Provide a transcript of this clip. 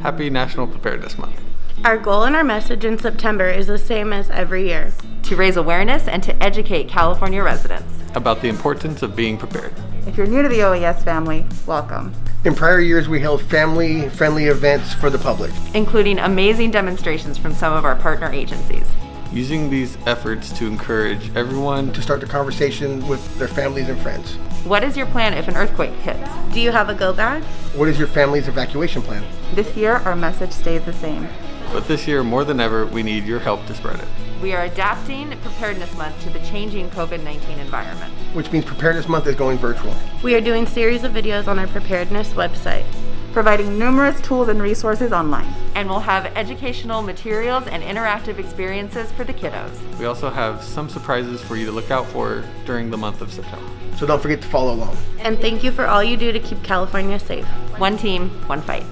Happy National Preparedness Month. Our goal and our message in September is the same as every year. To raise awareness and to educate California residents. About the importance of being prepared. If you're new to the OES family, welcome. In prior years, we held family-friendly events for the public. Including amazing demonstrations from some of our partner agencies. Using these efforts to encourage everyone to start the conversation with their families and friends. What is your plan if an earthquake hits? Do you have a go bag? What is your family's evacuation plan? This year, our message stays the same. But this year, more than ever, we need your help to spread it. We are adapting Preparedness Month to the changing COVID-19 environment. Which means Preparedness Month is going virtual. We are doing series of videos on our preparedness website. Providing numerous tools and resources online. And we'll have educational materials and interactive experiences for the kiddos. We also have some surprises for you to look out for during the month of September. So don't forget to follow along. And thank you for all you do to keep California safe. One team, one fight.